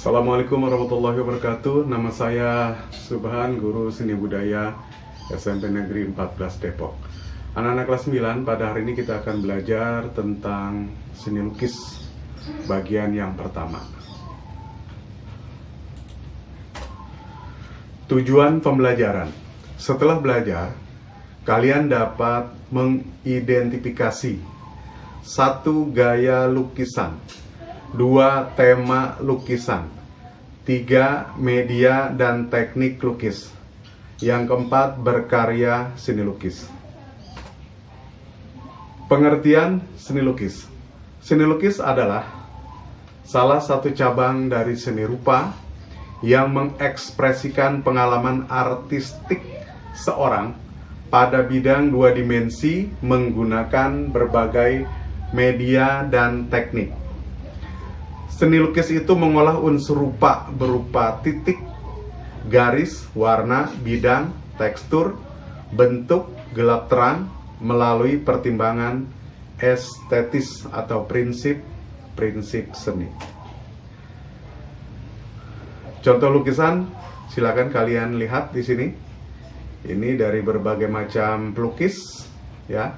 Assalamualaikum warahmatullahi wabarakatuh. Nama saya Subhan, guru seni budaya SMP Negeri 14 Depok. Anak-anak kelas 9, pada hari ini kita akan belajar tentang seni lukis bagian yang pertama. Tujuan pembelajaran. Setelah belajar, kalian dapat mengidentifikasi satu gaya lukisan dua tema lukisan, tiga media dan teknik lukis, yang keempat berkarya seni lukis. Pengertian seni lukis. Seni lukis adalah salah satu cabang dari seni rupa yang mengekspresikan pengalaman artistik seorang pada bidang dua dimensi menggunakan berbagai media dan teknik. Seni lukis itu mengolah unsur rupa berupa titik, garis, warna, bidang, tekstur, bentuk, gelap terang melalui pertimbangan estetis atau prinsip-prinsip seni. Contoh lukisan silakan kalian lihat di sini. Ini dari berbagai macam pelukis ya.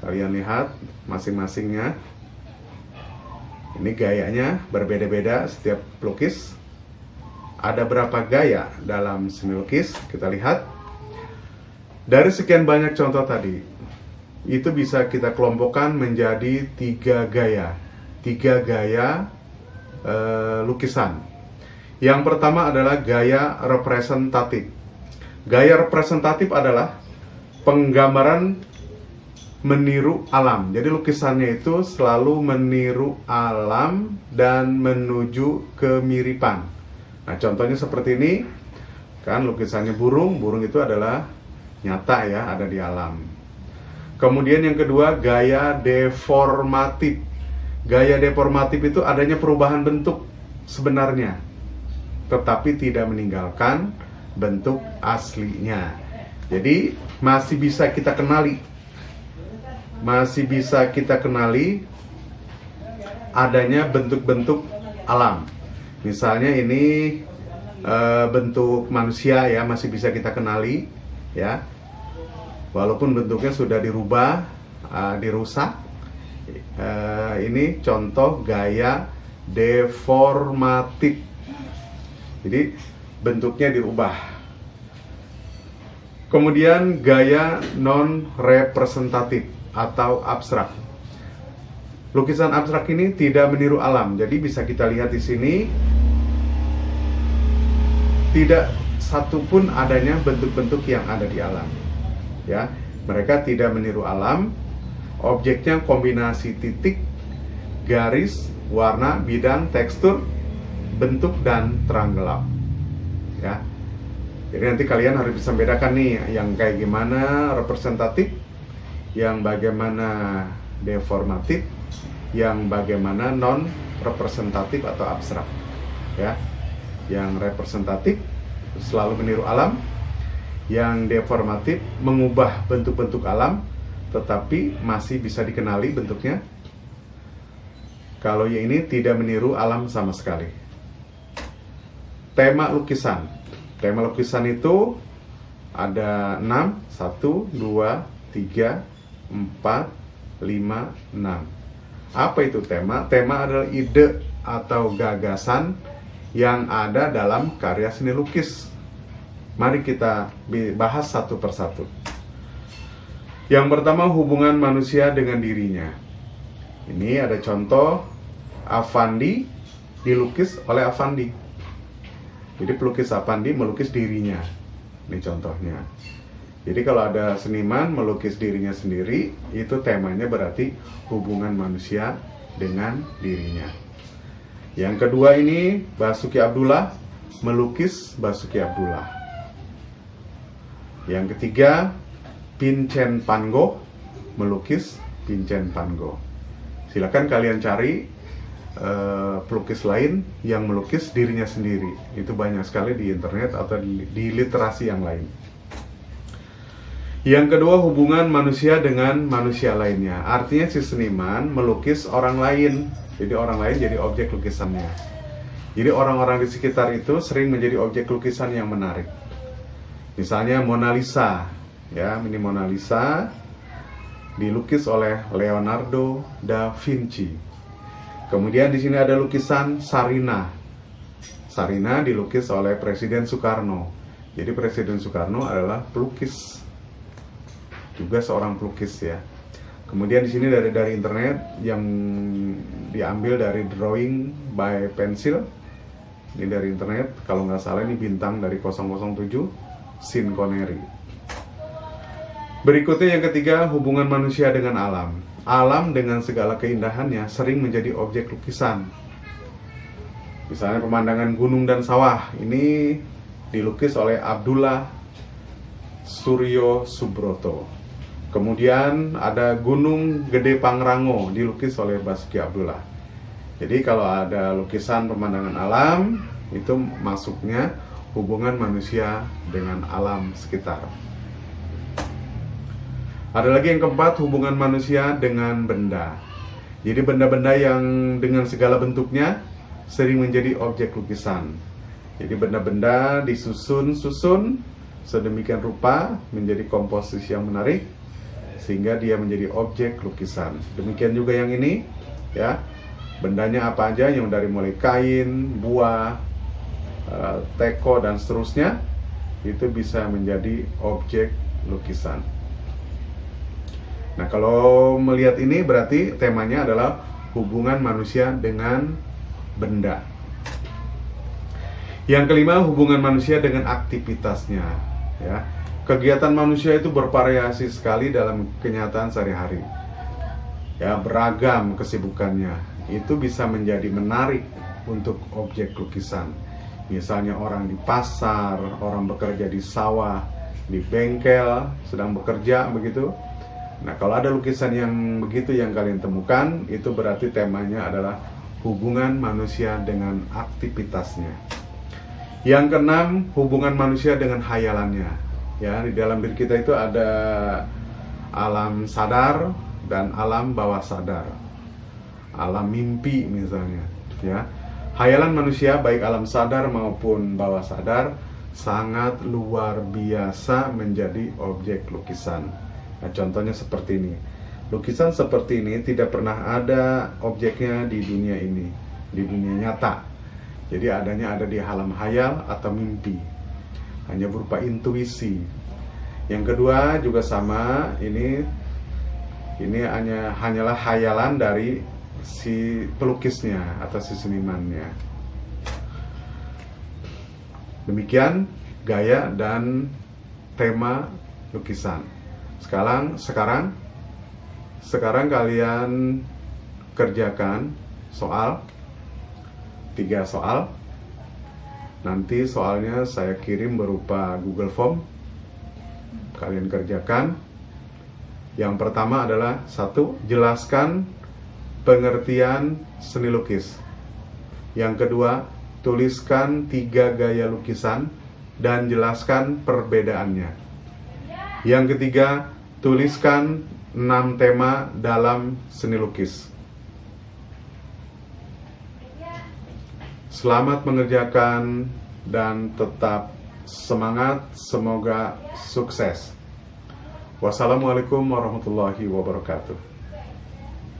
Kalian lihat masing-masingnya. Ini gayanya berbeda-beda setiap pelukis. Ada berapa gaya dalam seni lukis? Kita lihat. Dari sekian banyak contoh tadi, itu bisa kita kelompokkan menjadi tiga gaya. Tiga gaya e, lukisan. Yang pertama adalah gaya representatif. Gaya representatif adalah penggambaran meniru alam. Jadi lukisannya itu selalu meniru alam dan menuju kemiripan. Nah, contohnya seperti ini. Kan lukisannya burung, burung itu adalah nyata ya, ada di alam. Kemudian yang kedua, gaya deformatif. Gaya deformatif itu adanya perubahan bentuk sebenarnya, tetapi tidak meninggalkan bentuk aslinya. Jadi masih bisa kita kenali masih bisa kita kenali adanya bentuk-bentuk alam. Misalnya ini e, bentuk manusia ya masih bisa kita kenali ya. Walaupun bentuknya sudah dirubah, e, dirusak. E, ini contoh gaya deformatif. Jadi bentuknya dirubah. Kemudian gaya non representatif atau abstrak. Lukisan abstrak ini tidak meniru alam, jadi bisa kita lihat di sini tidak satupun adanya bentuk-bentuk yang ada di alam. Ya, mereka tidak meniru alam. Objeknya kombinasi titik, garis, warna, bidang, tekstur, bentuk dan terang gelap. Ya. Jadi nanti kalian harus bisa bedakan nih yang kayak gimana representatif yang bagaimana deformatif, yang bagaimana non representatif atau abstrak. Ya. Yang representatif selalu meniru alam, yang deformatif mengubah bentuk-bentuk alam tetapi masih bisa dikenali bentuknya. Kalau yang ini tidak meniru alam sama sekali. Tema lukisan. Tema lukisan itu ada 6, 1, 2, 3, 4, 5, 6. Apa itu tema? Tema adalah ide atau gagasan yang ada dalam karya seni lukis. Mari kita bahas satu persatu. Yang pertama hubungan manusia dengan dirinya. Ini ada contoh Avandi dilukis oleh Avandi. Jadi pelukis Avandi melukis dirinya. Ini contohnya. Jadi kalau ada seniman melukis dirinya sendiri, itu temanya berarti hubungan manusia dengan dirinya. Yang kedua ini Basuki Abdullah melukis Basuki Abdullah. Yang ketiga Vincent Van Gogh melukis Vincent Van Gogh. Silakan kalian cari uh, pelukis lain yang melukis dirinya sendiri. Itu banyak sekali di internet atau di, di literasi yang lain. Yang kedua hubungan manusia dengan manusia lainnya. Artinya si seniman melukis orang lain Jadi orang lain jadi objek lukisannya. Jadi orang-orang di sekitar itu sering menjadi objek lukisan yang menarik. Misalnya Mona Lisa, ya, ini Mona Lisa dilukis oleh Leonardo da Vinci. Kemudian di sini ada lukisan Sarina. Sarina dilukis oleh Presiden Soekarno. Jadi Presiden Soekarno adalah pelukis, juga seorang pelukis ya. Kemudian di sini dari dari internet yang diambil dari drawing by pencil. Ini dari internet, kalau nggak salah ini bintang dari 007 Sin Connery. Berikutnya yang ketiga, hubungan manusia dengan alam. Alam dengan segala keindahannya sering menjadi objek lukisan. Misalnya pemandangan gunung dan sawah. Ini dilukis oleh Abdullah Suryo Subroto. Kemudian ada Gunung Gede Pangrango dilukis oleh Basuki Abdullah. Jadi kalau ada lukisan pemandangan alam itu masuknya hubungan manusia dengan alam sekitar. Ada lagi yang keempat, hubungan manusia dengan benda. Jadi benda-benda yang dengan segala bentuknya sering menjadi objek lukisan. Jadi benda-benda disusun-susun sedemikian rupa menjadi komposisi yang menarik sehingga dia menjadi objek lukisan. Demikian juga yang ini ya. Bendanya apa aja yang dari mulai kain, buah, Eh, teko dan seterusnya itu bisa menjadi objek lukisan. Nah, kalau melihat ini berarti temanya adalah hubungan manusia dengan benda. Yang kelima, hubungan manusia dengan aktivitasnya, ya. Kegiatan manusia itu bervariasi sekali dalam kenyataan sehari-hari. Ya, beragam kesibukannya. Itu bisa menjadi menarik untuk objek lukisan Misalnya orang di pasar, orang bekerja di sawah, di bengkel, sedang bekerja begitu. Nah, kalau ada lukisan yang begitu yang kalian temukan, itu berarti temanya adalah hubungan manusia dengan aktivitasnya. Yang keenam, hubungan manusia dengan hayalannya. Ya, di dalam diri kita itu ada alam sadar dan alam bawah sadar. Alam mimpi misalnya, ya. Hayalan manusia baik alam sadar maupun bawah sadar sangat luar biasa menjadi objek lukisan. Nah, contohnya seperti ini. Lukisan seperti ini tidak pernah ada objeknya di dunia ini, di dunia nyata. Jadi adanya ada di alam hayal atau mimpi. Hanya berupa intuisi. Yang kedua juga sama, ini ini hanya hanyalah hayalan dari si pelukisnya atau si senimannya. Demikian gaya dan tema lukisan. Sekarang sekarang sekarang kalian kerjakan soal tiga soal. Nanti soalnya saya kirim berupa Google Form. Kalian kerjakan. Yang pertama adalah satu, jelaskan pengertian seni lukis. Yang kedua, tuliskan tiga gaya lukisan dan jelaskan perbedaannya. Yang ketiga, tuliskan enam tema dalam seni lukis. Selamat mengerjakan dan tetap semangat, semoga sukses. Wassalamualaikum warahmatullahi wabarakatuh.